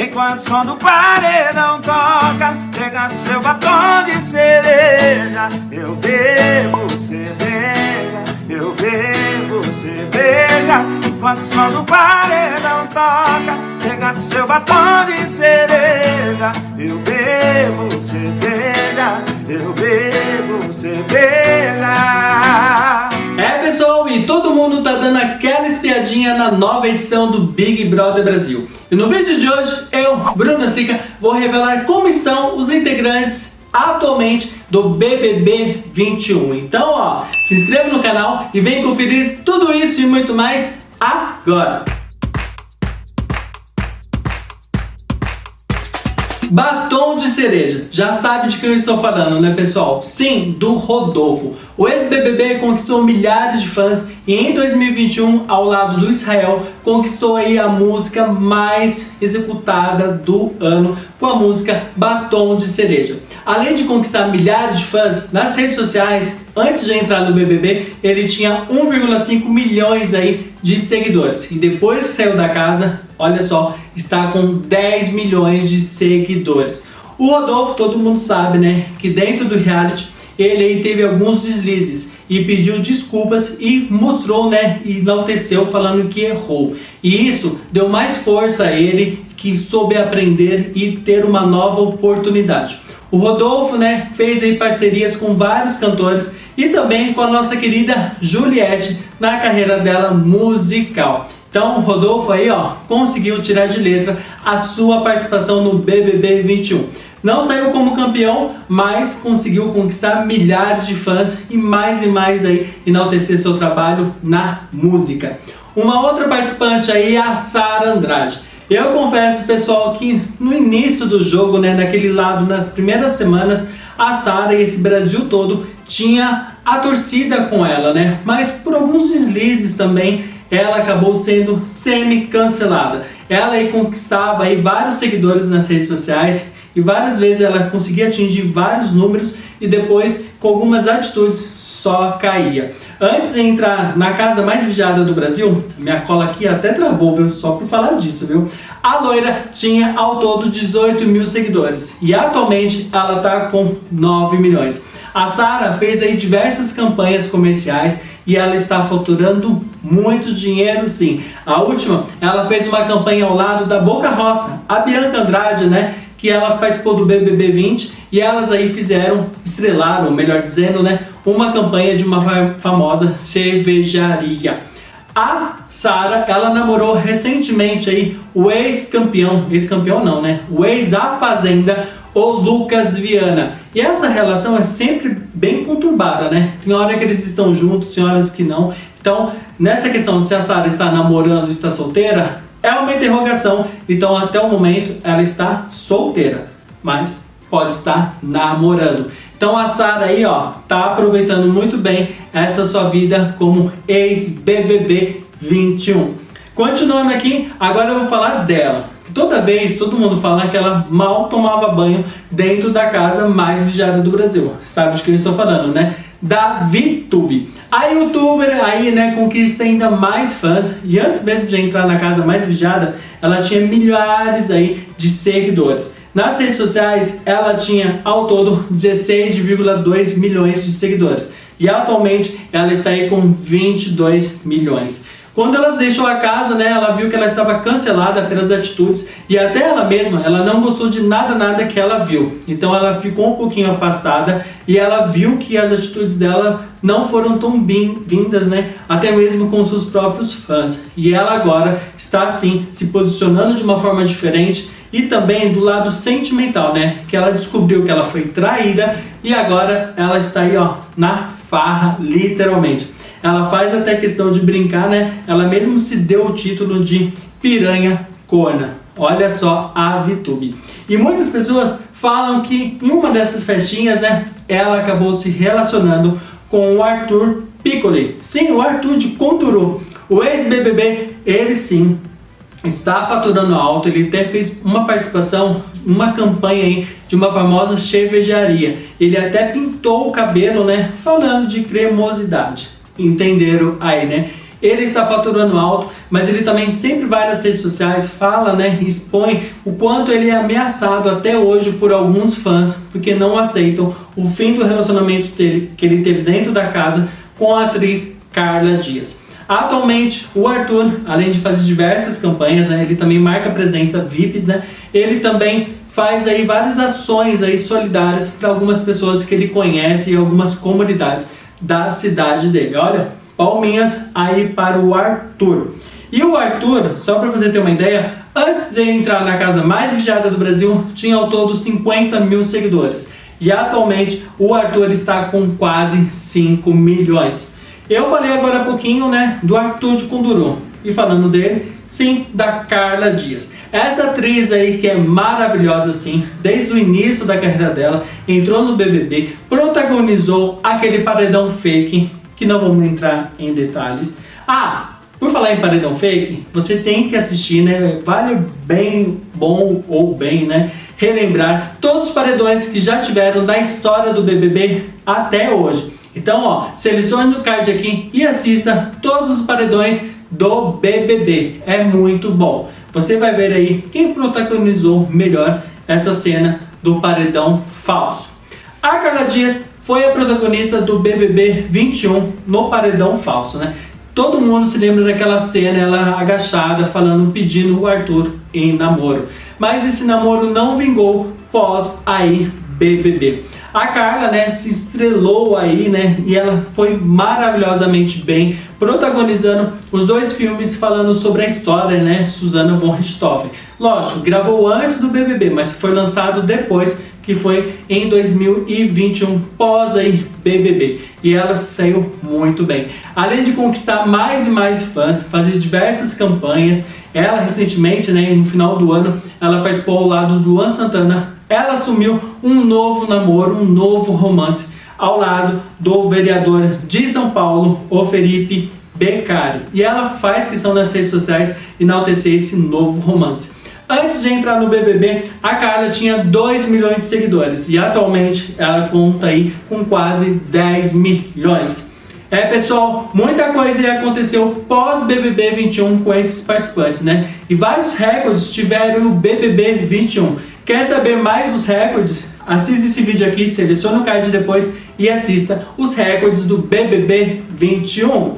Enquanto o som do paredão toca Chega seu batom de cereja. Eu bebo cerveja Eu bebo cerveja. Enquanto o som do paredão toca Chega seu batom de cereja. Eu bebo cerveja Eu bebo cerveja. É pessoal, e todo mundo tá dando aquela espiadinha na nova edição do Big Brother Brasil. E no vídeo de hoje, eu, Bruno Sica, vou revelar como estão os integrantes atualmente do BBB 21. Então, ó, se inscreva no canal e vem conferir tudo isso e muito mais agora. Batom de cereja. Já sabe de quem eu estou falando, né, pessoal? Sim, do Rodolfo. O ex-BBB conquistou milhares de fãs e em 2021, ao lado do Israel, conquistou aí a música mais executada do ano com a música Batom de Cereja. Além de conquistar milhares de fãs nas redes sociais, antes de entrar no BBB, ele tinha 1,5 milhões aí de seguidores. E depois que saiu da casa, olha só, está com 10 milhões de seguidores. O Rodolfo, todo mundo sabe, né, que dentro do reality ele aí teve alguns deslizes e pediu desculpas e mostrou, né, e enalteceu falando que errou. E isso deu mais força a ele que soube aprender e ter uma nova oportunidade. O Rodolfo, né, fez aí parcerias com vários cantores e também com a nossa querida Juliette na carreira dela musical. Então, Rodolfo aí, ó, conseguiu tirar de letra a sua participação no BBB 21. Não saiu como campeão, mas conseguiu conquistar milhares de fãs e mais e mais aí enaltecer seu trabalho na música. Uma outra participante aí é a Sara Andrade. Eu confesso, pessoal, que no início do jogo, né, naquele lado, nas primeiras semanas, a Sara e esse Brasil todo tinha a torcida com ela, né? Mas por alguns deslizes também, ela acabou sendo semi-cancelada. Ela aí conquistava aí vários seguidores nas redes sociais e várias vezes ela conseguia atingir vários números e depois com algumas atitudes só caía. Antes de entrar na casa mais vigiada do Brasil, minha cola aqui até travou, viu? Só por falar disso, viu? A loira tinha ao todo 18 mil seguidores e atualmente ela está com 9 milhões. A Sara fez aí diversas campanhas comerciais e ela está faturando muito dinheiro sim. A última, ela fez uma campanha ao lado da Boca Roça, a Bianca Andrade, né? Que ela participou do BBB 20 e elas aí fizeram, estrelaram, melhor dizendo, né? Uma campanha de uma famosa cervejaria. A Sara, ela namorou recentemente aí o ex-campeão, ex-campeão não, né? O ex-A Fazenda, o Lucas Viana. E essa relação é sempre bem conturbada, né? Tem hora que eles estão juntos, tem horas que não. Então, nessa questão se a Sara está namorando ou está solteira, é uma interrogação. Então, até o momento, ela está solteira, mas pode estar namorando. Então a Sara aí, ó, tá aproveitando muito bem essa sua vida como ex-BBB 21. Continuando aqui, agora eu vou falar dela. Toda vez todo mundo fala que ela mal tomava banho dentro da casa mais vigiada do Brasil. Sabe de quem eu estou falando, né? Da VTube. A youtuber aí, né, conquista ainda mais fãs e antes mesmo de entrar na casa mais vigiada, ela tinha milhares aí de seguidores. Nas redes sociais, ela tinha ao todo 16,2 milhões de seguidores e atualmente ela está aí com 22 milhões. Quando ela deixou a casa, né, ela viu que ela estava cancelada pelas atitudes e até ela mesma, ela não gostou de nada, nada que ela viu. Então ela ficou um pouquinho afastada e ela viu que as atitudes dela não foram tão bem-vindas, né, até mesmo com seus próprios fãs. E ela agora está assim, se posicionando de uma forma diferente e também do lado sentimental, né, que ela descobriu que ela foi traída e agora ela está aí, ó, na farra, literalmente. Ela faz até questão de brincar, né? Ela mesmo se deu o título de piranha corna. Olha só a VTube. E muitas pessoas falam que em uma dessas festinhas, né? Ela acabou se relacionando com o Arthur Piccoli. Sim, o Arthur de Conduru. O ex-BBB, ele sim está faturando alto, ele até fez uma participação, uma campanha aí de uma famosa cervejaria. Ele até pintou o cabelo, né, falando de cremosidade entenderam aí, né? ele está faturando alto, mas ele também sempre vai nas redes sociais, fala, né, expõe o quanto ele é ameaçado até hoje por alguns fãs, porque não aceitam o fim do relacionamento dele, que ele teve dentro da casa com a atriz Carla Dias. Atualmente, o Arthur, além de fazer diversas campanhas, né, ele também marca presença VIPs, né, ele também faz aí várias ações aí solidárias para algumas pessoas que ele conhece e algumas comunidades da cidade dele. Olha, palminhas aí para o Arthur. E o Arthur, só para você ter uma ideia, antes de entrar na casa mais vigiada do Brasil, tinha ao todo 50 mil seguidores. E atualmente o Arthur está com quase 5 milhões. Eu falei agora há pouquinho né, do Arthur de Kunduru. E falando dele, sim, da Carla Dias. Essa atriz aí que é maravilhosa assim, desde o início da carreira dela, entrou no BBB, protagonizou aquele paredão fake, que não vamos entrar em detalhes. Ah, por falar em paredão fake, você tem que assistir, né? Vale bem bom ou bem, né? Relembrar todos os paredões que já tiveram da história do BBB até hoje. Então, ó, selecione o card aqui e assista todos os paredões do BBB. É muito bom. Você vai ver aí quem protagonizou melhor essa cena do paredão falso. A Carla Dias foi a protagonista do BBB 21 no paredão falso, né? Todo mundo se lembra daquela cena, ela agachada, falando, pedindo o Arthur em namoro. Mas esse namoro não vingou pós aí BBB. A Carla, né, se estrelou aí, né, e ela foi maravilhosamente bem, protagonizando os dois filmes falando sobre a história, né, Susana von Richthofen. Lógico, gravou antes do BBB, mas foi lançado depois, que foi em 2021, pós aí BBB. E ela se saiu muito bem. Além de conquistar mais e mais fãs, fazer diversas campanhas, ela recentemente, né, no final do ano, ela participou ao lado do Luan Santana ela assumiu um novo namoro, um novo romance ao lado do vereador de São Paulo, o Felipe Beccari. E ela faz questão nas redes sociais enaltecer esse novo romance. Antes de entrar no BBB, a Carla tinha 2 milhões de seguidores e atualmente ela conta aí com quase 10 milhões. É pessoal, muita coisa aconteceu pós BBB 21 com esses participantes, né? E vários recordes tiveram o BBB 21. Quer saber mais dos recordes? Assista esse vídeo aqui, selecione o card depois e assista os recordes do BBB 21.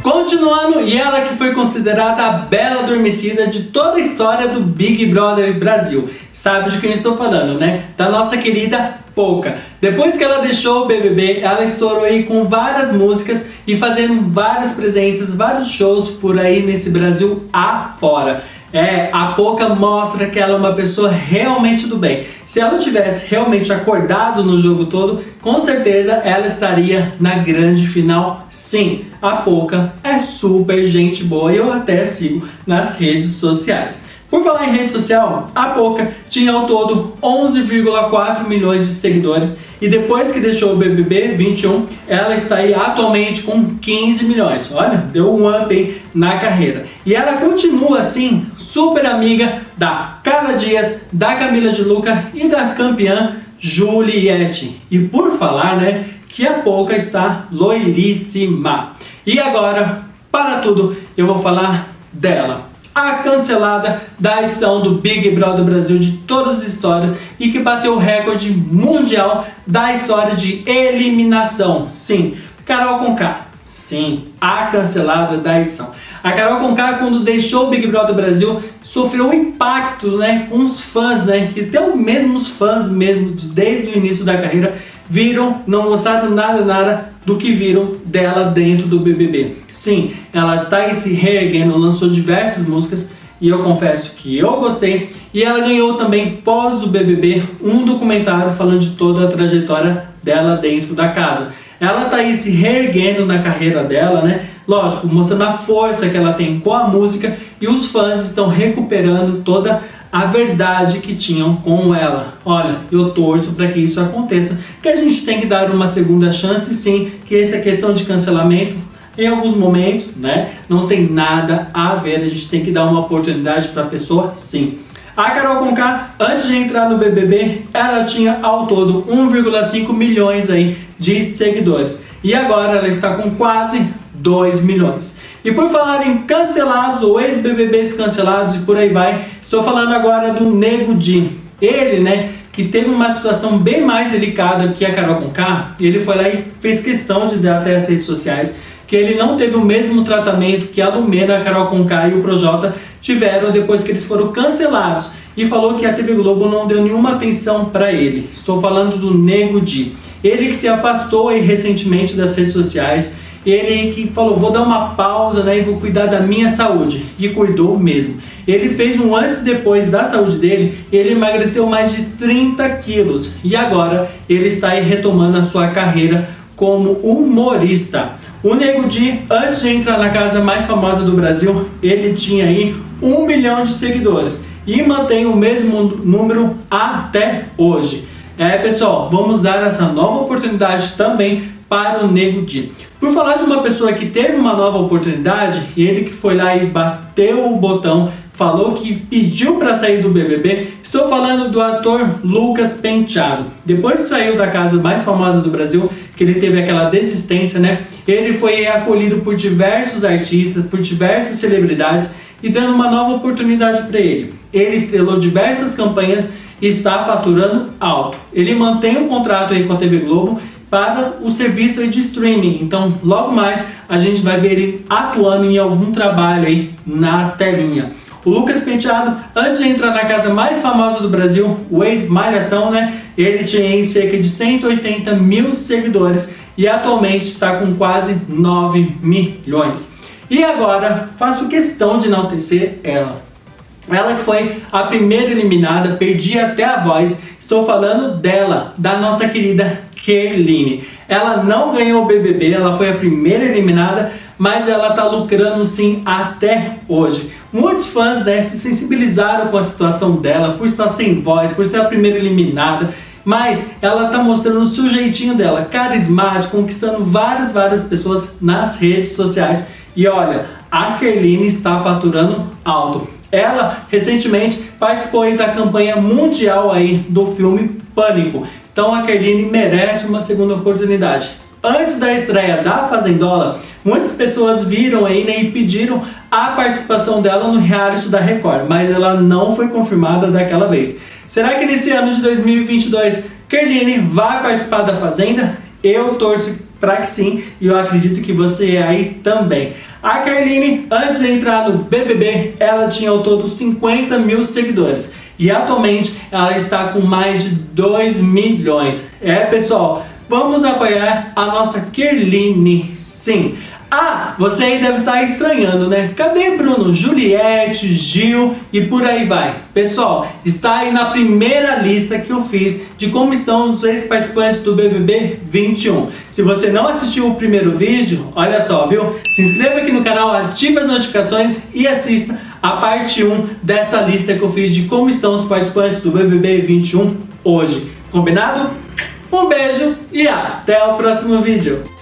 Continuando, e ela que foi considerada a bela adormecida de toda a história do Big Brother Brasil. Sabe de quem estou falando, né? Da nossa querida Pouca. Depois que ela deixou o BBB, ela estourou aí com várias músicas e fazendo várias presenças, vários shows por aí nesse Brasil afora. É, a Poca mostra que ela é uma pessoa realmente do bem. Se ela tivesse realmente acordado no jogo todo, com certeza ela estaria na grande final sim. A Poca é super gente boa e eu até sigo nas redes sociais. Por falar em rede social, a Poca tinha ao todo 11,4 milhões de seguidores e depois que deixou o BBB 21, ela está aí atualmente com 15 milhões. Olha, deu um up aí na carreira. E ela continua assim, super amiga da Carla Dias, da Camila de Luca e da campeã Juliette. E por falar, né, que a Poca está loiríssima. E agora, para tudo, eu vou falar dela a cancelada da edição do Big Brother Brasil de todas as histórias e que bateu o recorde mundial da história de eliminação. Sim, Carol Conká. Sim, a cancelada da edição. A Carol Conká, quando deixou o Big Brother Brasil, sofreu um impacto né, com os fãs, né, que até mesmo os fãs mesmo, desde o início da carreira, viram, não gostaram nada, nada do que viram dela dentro do BBB. Sim, ela está se reerguendo, lançou diversas músicas e eu confesso que eu gostei. E ela ganhou também, pós o BBB, um documentário falando de toda a trajetória dela dentro da casa. Ela está aí se reerguendo na carreira dela, né? Lógico, mostrando a força que ela tem com a música e os fãs estão recuperando toda a verdade que tinham com ela. Olha, eu torço para que isso aconteça, que a gente tem que dar uma segunda chance sim, que essa questão de cancelamento em alguns momentos, né, não tem nada a ver, a gente tem que dar uma oportunidade para a pessoa sim. A Carol Conká, antes de entrar no BBB, ela tinha ao todo 1,5 milhões aí de seguidores. E agora ela está com quase 2 milhões. E por falar em cancelados ou ex-BBBs cancelados e por aí vai, estou falando agora do Nego Di. Ele, né, que teve uma situação bem mais delicada que a Carol Conká, ele foi lá e fez questão de dar até as redes sociais que ele não teve o mesmo tratamento que a Lumena, a Carol Conká e o Projota tiveram depois que eles foram cancelados e falou que a TV Globo não deu nenhuma atenção para ele. Estou falando do Nego Di. Ele que se afastou aí recentemente das redes sociais, ele que falou, vou dar uma pausa né, e vou cuidar da minha saúde. E cuidou mesmo. Ele fez um antes e depois da saúde dele, ele emagreceu mais de 30 quilos e agora ele está retomando a sua carreira como humorista. O Nego Di, antes de entrar na casa mais famosa do Brasil, ele tinha aí um milhão de seguidores e mantém o mesmo número até hoje. É, pessoal, vamos dar essa nova oportunidade também para o Nego Di. Por falar de uma pessoa que teve uma nova oportunidade, ele que foi lá e bateu o botão falou que pediu para sair do BBB. Estou falando do ator Lucas Penteado. Depois que saiu da casa mais famosa do Brasil, que ele teve aquela desistência, né? Ele foi acolhido por diversos artistas, por diversas celebridades e dando uma nova oportunidade para ele. Ele estrelou diversas campanhas e está faturando alto. Ele mantém um contrato aí com a TV Globo para o serviço de streaming. Então, logo mais a gente vai ver ele atuando em algum trabalho aí na telinha. O Lucas Penteado, antes de entrar na casa mais famosa do Brasil, o ex-Malhação, né? Ele tinha cerca de 180 mil seguidores e atualmente está com quase 9 milhões. E agora, faço questão de enaltecer ela. Ela que foi a primeira eliminada, perdi até a voz. Estou falando dela, da nossa querida Kerline. Ela não ganhou o BBB, ela foi a primeira eliminada, mas ela está lucrando sim até hoje. Muitos fãs né, se sensibilizaram com a situação dela, por estar sem voz, por ser a primeira eliminada, mas ela está mostrando o seu jeitinho dela, carismático, conquistando várias, várias pessoas nas redes sociais. E olha, a Kerline está faturando alto. Ela recentemente participou da campanha mundial aí do filme Pânico. Então a Kerline merece uma segunda oportunidade. Antes da estreia da Fazendola, muitas pessoas viram aí né, e pediram a participação dela no reality da Record, mas ela não foi confirmada daquela vez. Será que nesse ano de 2022 Kerline vai participar da Fazenda? Eu torço para que sim e eu acredito que você aí também. A Kerline, antes de entrar no BBB, ela tinha ao todo 50 mil seguidores e atualmente ela está com mais de 2 milhões. É pessoal, vamos apoiar a nossa Kerline, sim. Ah, você aí deve estar estranhando, né? Cadê Bruno, Juliette, Gil e por aí vai? Pessoal, está aí na primeira lista que eu fiz de como estão os ex-participantes do BBB 21. Se você não assistiu o primeiro vídeo, olha só, viu? Se inscreva aqui no canal, ative as notificações e assista a parte 1 dessa lista que eu fiz de como estão os participantes do BBB 21 hoje. Combinado? Um beijo e até o próximo vídeo.